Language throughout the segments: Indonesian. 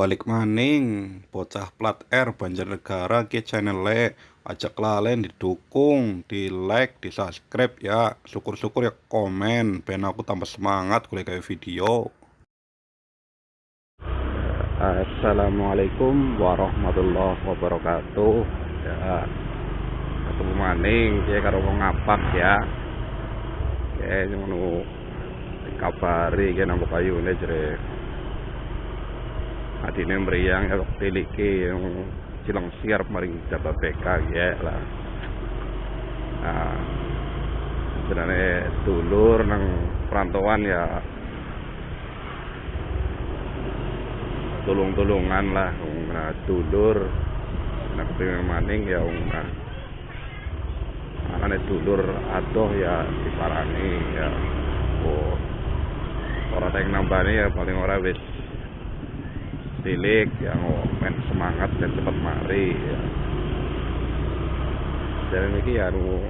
balik maning bocah plat R Banjarnegara ke channel ajak lalen didukung di like di subscribe ya. Syukur-syukur ya komen ben aku tambah semangat kuliah kayak video. Assalamualaikum warahmatullahi wabarakatuh. Ya ketemu maning ya karo wong ngapak ya. Ya ngono dikabari nambah kayune jere adine mriyang ya tiliki yang silang siar maring jabat BK ya lah. Nah sebenarnya dulur nang perantauan ya tulung-tulungan lah nah dulur. Nah kepingin maning ya nah. Anaknya dulur adoh ya diparani ya. Oh orang yang nambahnya ya paling orang wis tilik yang main semangat dan cepat mari ya. Dan ini ya nu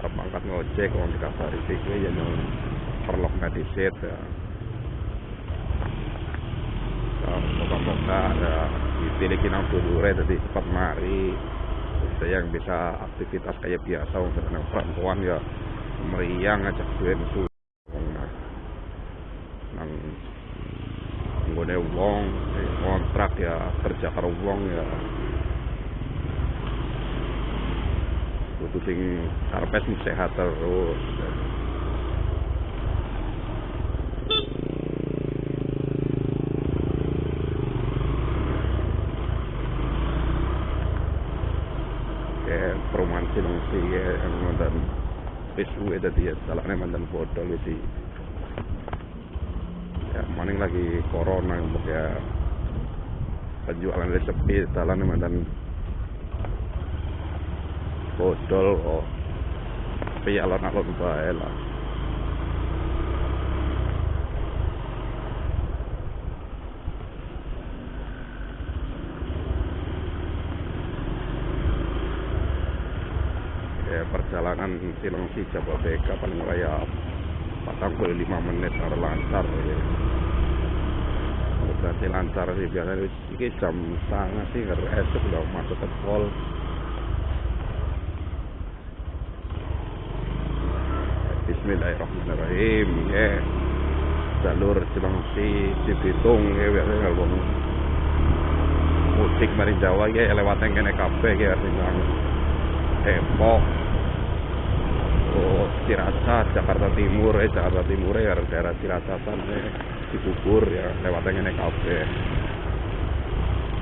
arep angkat ngojek wong dikabari iki ya nu perlok ngadisit ya. Moga-moga ya ditilikin nang dulure tadi cepat mari saya yang bisa aktivitas kayak biasa untuk perempuan ya meriang ngajak duit nang wong kontrak ya kerja karo wong ya. Kudu sing karepe sing sehat terus. Kayak perumahan silengsi ya yang mantan PSU ada dia salahnya mantan bodol itu ya maning lagi corona yang ya. Penjualan lagi sepi jalan mantan bodol oh. Tapi alon-alon bae lah. Ya perjalanan Silengsi Jababeka paling raya puluh lima menit harus lancar ya. berarti lancar sih. Biasanya ini jam setengah sih. Nggak esok udah masuk ke tol Bismillahirrahmanirrahim ya. Jalur Cilengsi Cibitung ya biasanya kalau mudik dari Jawa ya lewatnya kene kabeh ya sing Depok oh, Ciracas Jakarta Timur eh Jakarta Timur ya daerah Ciracasan eh Cibubur ya lewatnya naik kafe.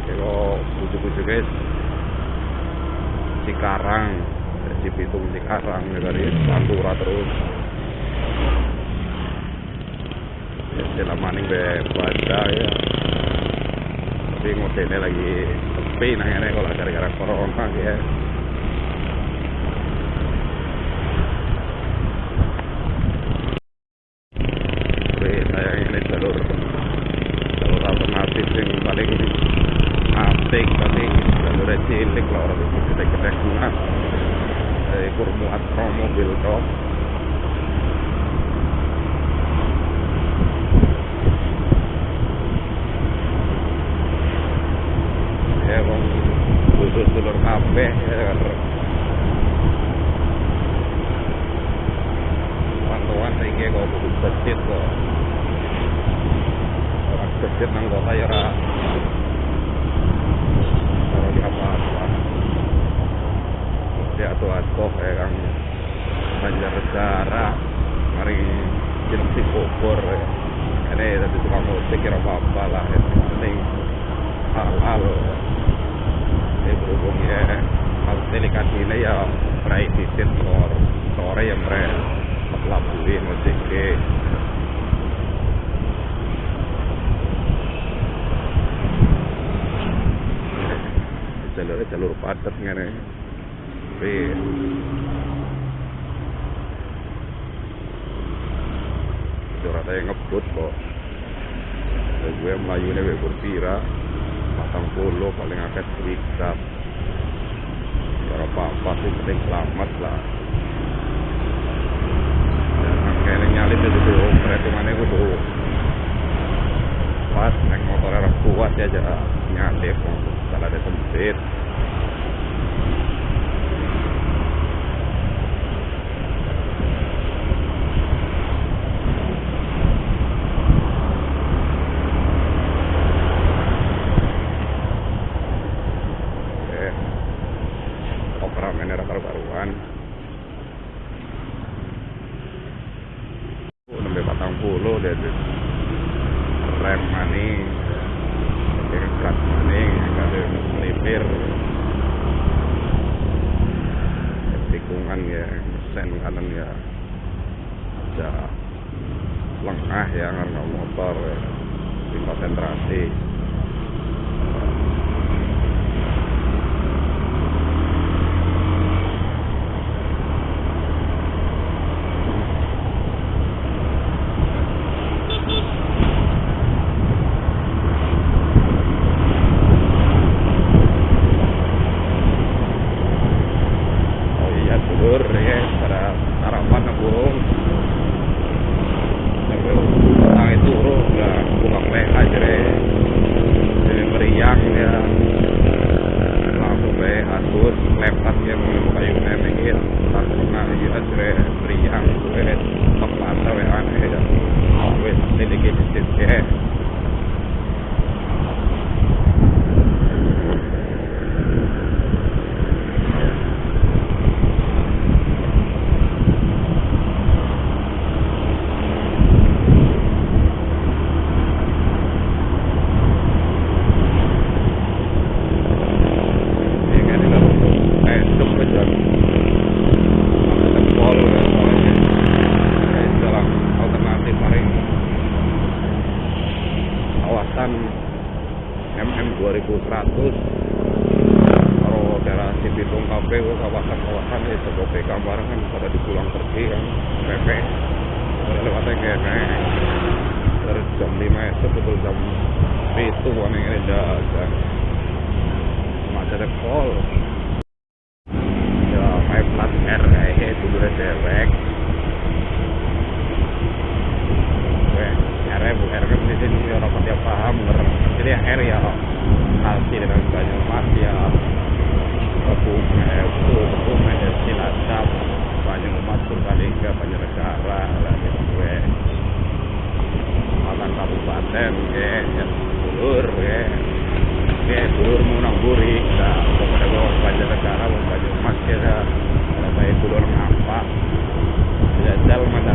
Kalau bujuk-bujuk guys Cikarang Cibitung Cikarang ya dari Pantura terus. Ya setelah maning be baca ya. Tapi ngodelnya lagi sepi nanya kalau gara-gara corona ya saya ini jalur jalur alternatif yang paling asik tapi jalur cilik lah orang itu gede-gede nah dari kurmuat mobil kok ya bang khusus dulur kabeh ya pantauan saya kira kalau butuh masjid kok orang masjid nang kota ya ra kalau di apa apa di atau atau kayak kang. Banjar negara mari Cilengsi Bogor ya. ini tadi tukang musik kira apa apa lah yang penting hal-hal ini berhubung ya hal delikat ini ya berai disit sore yang berai labuin musik ke jalur jalur padat ngene. Tapi Jurata yang ngebut kok. Gue melayu ini gue berpira matang puluh paling akeh serikat. Cara apa-apa sih penting selamat lah. Kayaknya nyalip itu tuh perhitungannya gue tuh. Pas naik salah ada tembusit terbaruan empat puluh rem manis gas maning kalau melipir. Tikungan ya sen kanan ya. Ada lengah ya karena motor ya. Di konsentrasi Oh iya dulur ya pada sarapan na burung. Sambil tang itu bro nggak pulang leh aja deh. Jadi meriang ya. Langsung leh atur lepas ya mau kayu nenengin. Langsung nah iya aja deh meriang gue tepat sampai aneh ya. Wes ini dikit ya. Ini kan ini untuk esok aja. Tempol ya soalnya. Ya, jalan alternatif paling kawasan MM 2100 kalau daerah Cibitung Kafe kawasan-kawasan ya sebagai gambaran kan pada dipulang pergi kan PP lewatnya kayak dari jam 5 esok betul jam itu warna ini ada macet ada pol. Ya kayak plat R itu udah R bu R kan di sini orang pada paham jadi R ya hasil dengan banyak mas ya Kebumen itu Kebumen ya Cilacap banyak umat Purbalingga banyak negara lah gitu gue Malang Ya dulur ya ya dulur munang buri nah kepada gue banyak negara saya dulur ngampak jajal mana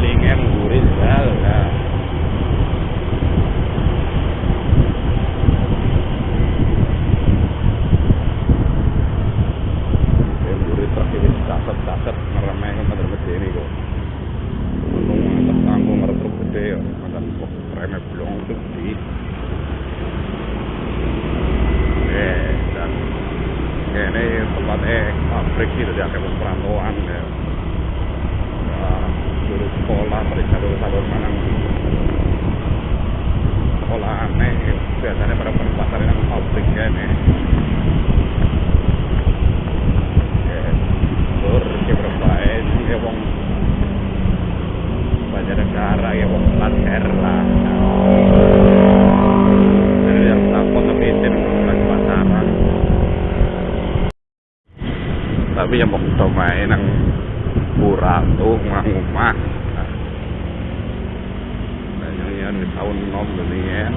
lingem gurih sal nah yang gurih terakhir caset-caset ngeremeh kan pada gede ini kok untung ngantar tanggung ngarep truk gede ya mantan kok remeh belum gede eh dan ini tempat eh pabrik itu dia kayak perantauan ya. Nah, dulu sekolah dulu sabar manang sekolah aneh biasanya pada penempatan yang pabrik ya nih Lur, ya berapa ini ya wong. Banyak negara ya wong plat R lah. Jadi yang takut tapi itu lagi pasaran. Yang kita main yang kurang tuh ngomah. Nah, ini ya di tahun nom ini ya.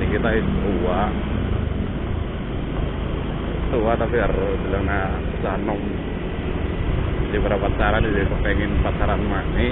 Ini kita tua. Tua tapi harus bilang nah susah nom di beberapa pasaran dia pengen pasaran mana